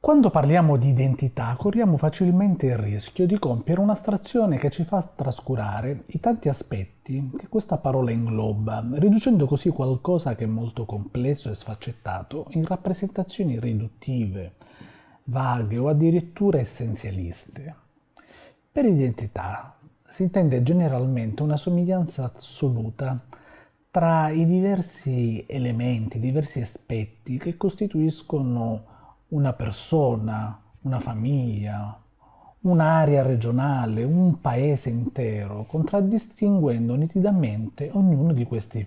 Quando parliamo di identità corriamo facilmente il rischio di compiere un'astrazione che ci fa trascurare i tanti aspetti che questa parola ingloba, riducendo così qualcosa che è molto complesso e sfaccettato in rappresentazioni riduttive, vaghe o addirittura essenzialiste. Per identità si intende generalmente una somiglianza assoluta tra i diversi elementi, diversi aspetti che costituiscono una persona, una famiglia, un'area regionale, un paese intero, contraddistinguendo nitidamente ognuno di questi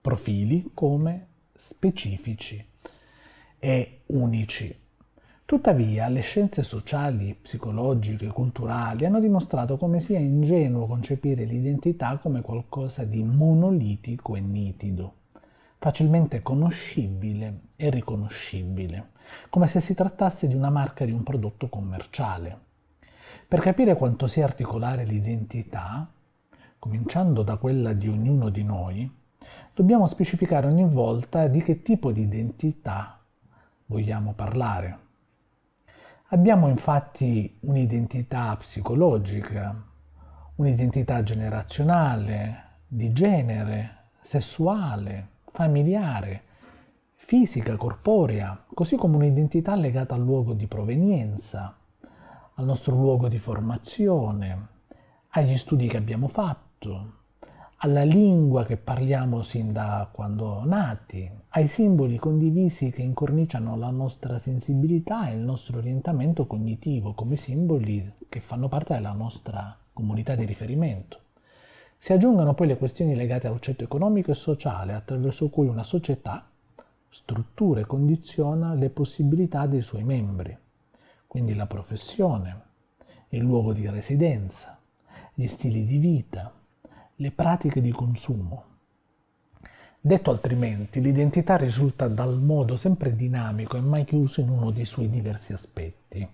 profili come specifici e unici. Tuttavia, le scienze sociali, psicologiche, culturali hanno dimostrato come sia ingenuo concepire l'identità come qualcosa di monolitico e nitido facilmente conoscibile e riconoscibile, come se si trattasse di una marca di un prodotto commerciale. Per capire quanto sia articolare l'identità, cominciando da quella di ognuno di noi, dobbiamo specificare ogni volta di che tipo di identità vogliamo parlare. Abbiamo infatti un'identità psicologica, un'identità generazionale, di genere, sessuale, familiare, fisica, corporea, così come un'identità legata al luogo di provenienza, al nostro luogo di formazione, agli studi che abbiamo fatto, alla lingua che parliamo sin da quando nati, ai simboli condivisi che incorniciano la nostra sensibilità e il nostro orientamento cognitivo come simboli che fanno parte della nostra comunità di riferimento. Si aggiungono poi le questioni legate al ceto economico e sociale attraverso cui una società struttura e condiziona le possibilità dei suoi membri, quindi la professione, il luogo di residenza, gli stili di vita, le pratiche di consumo. Detto altrimenti, l'identità risulta dal modo sempre dinamico e mai chiuso in uno dei suoi diversi aspetti,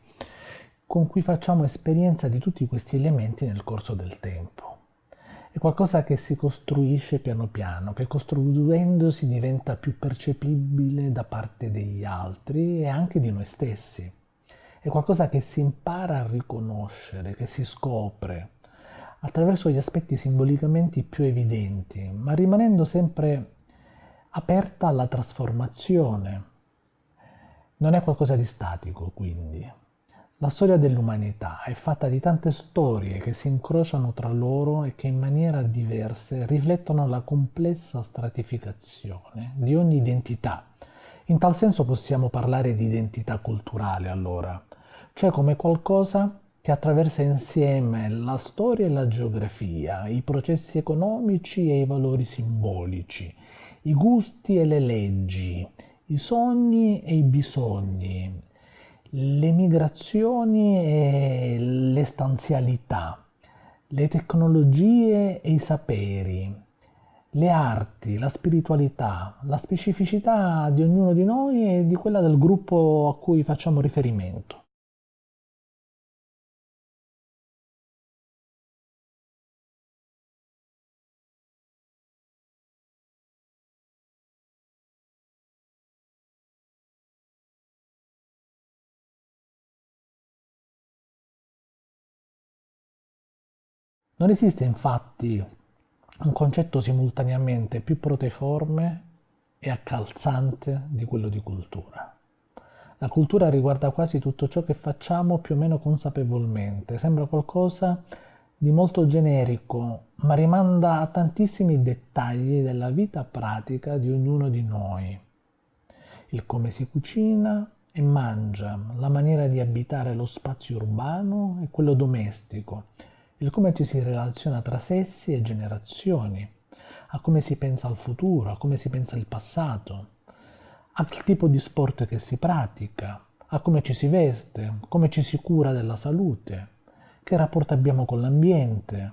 con cui facciamo esperienza di tutti questi elementi nel corso del tempo è qualcosa che si costruisce piano piano, che costruendosi diventa più percepibile da parte degli altri e anche di noi stessi. È qualcosa che si impara a riconoscere, che si scopre attraverso gli aspetti simbolicamente più evidenti, ma rimanendo sempre aperta alla trasformazione. Non è qualcosa di statico, quindi. La storia dell'umanità è fatta di tante storie che si incrociano tra loro e che in maniera diverse riflettono la complessa stratificazione di ogni identità. In tal senso possiamo parlare di identità culturale allora, cioè come qualcosa che attraversa insieme la storia e la geografia, i processi economici e i valori simbolici, i gusti e le leggi, i sogni e i bisogni, le migrazioni e le stanzialità, le tecnologie e i saperi, le arti, la spiritualità, la specificità di ognuno di noi e di quella del gruppo a cui facciamo riferimento. Non esiste infatti un concetto simultaneamente più proteiforme e accalzante di quello di cultura. La cultura riguarda quasi tutto ciò che facciamo più o meno consapevolmente, sembra qualcosa di molto generico, ma rimanda a tantissimi dettagli della vita pratica di ognuno di noi. Il come si cucina e mangia, la maniera di abitare lo spazio urbano e quello domestico, il come ci si relaziona tra sessi e generazioni, a come si pensa al futuro, a come si pensa al passato, al tipo di sport che si pratica, a come ci si veste, come ci si cura della salute, che rapporto abbiamo con l'ambiente,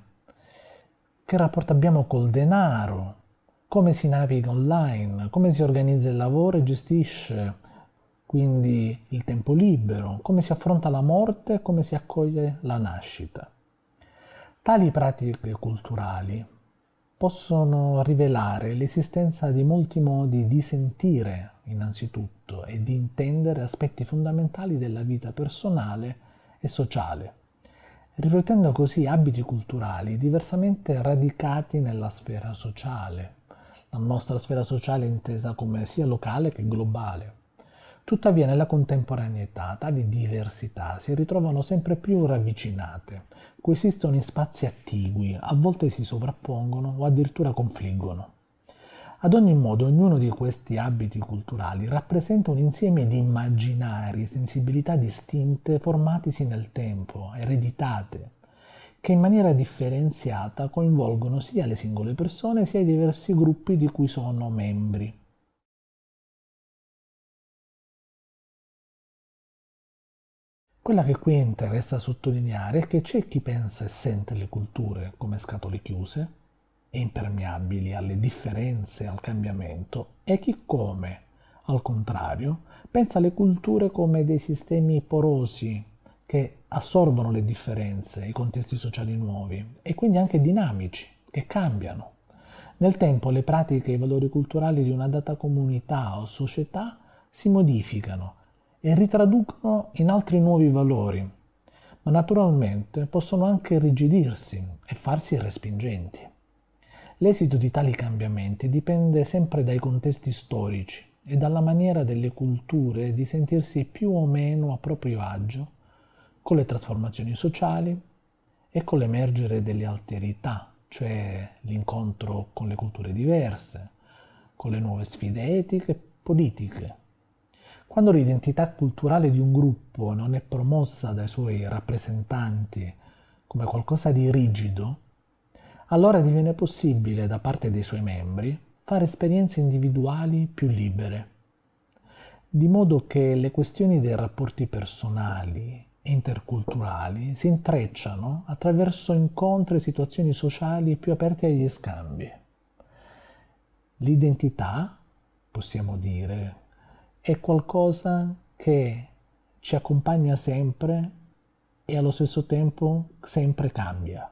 che rapporto abbiamo col denaro, come si naviga online, come si organizza il lavoro e gestisce quindi il tempo libero, come si affronta la morte e come si accoglie la nascita. Tali pratiche culturali possono rivelare l'esistenza di molti modi di sentire innanzitutto e di intendere aspetti fondamentali della vita personale e sociale, riflettendo così abiti culturali diversamente radicati nella sfera sociale, la nostra sfera sociale intesa come sia locale che globale. Tuttavia nella contemporaneità tali diversità si ritrovano sempre più ravvicinate, coesistono in spazi attigui, a volte si sovrappongono o addirittura confliggono. Ad ogni modo, ognuno di questi abiti culturali rappresenta un insieme di immaginari, sensibilità distinte formatisi nel tempo, ereditate, che in maniera differenziata coinvolgono sia le singole persone sia i diversi gruppi di cui sono membri. Quella che qui interessa sottolineare è che c'è chi pensa e sente le culture come scatole chiuse e impermeabili alle differenze e al cambiamento e chi come, al contrario, pensa alle culture come dei sistemi porosi che assorbono le differenze, i contesti sociali nuovi e quindi anche dinamici, che cambiano. Nel tempo le pratiche e i valori culturali di una data comunità o società si modificano e ritraducono in altri nuovi valori, ma naturalmente possono anche irrigidirsi e farsi respingenti. L'esito di tali cambiamenti dipende sempre dai contesti storici e dalla maniera delle culture di sentirsi più o meno a proprio agio con le trasformazioni sociali e con l'emergere delle alterità, cioè l'incontro con le culture diverse, con le nuove sfide etiche e politiche. Quando l'identità culturale di un gruppo non è promossa dai suoi rappresentanti come qualcosa di rigido, allora diviene possibile da parte dei suoi membri fare esperienze individuali più libere, di modo che le questioni dei rapporti personali interculturali si intrecciano attraverso incontri e situazioni sociali più aperte agli scambi. L'identità, possiamo dire, è qualcosa che ci accompagna sempre e allo stesso tempo sempre cambia.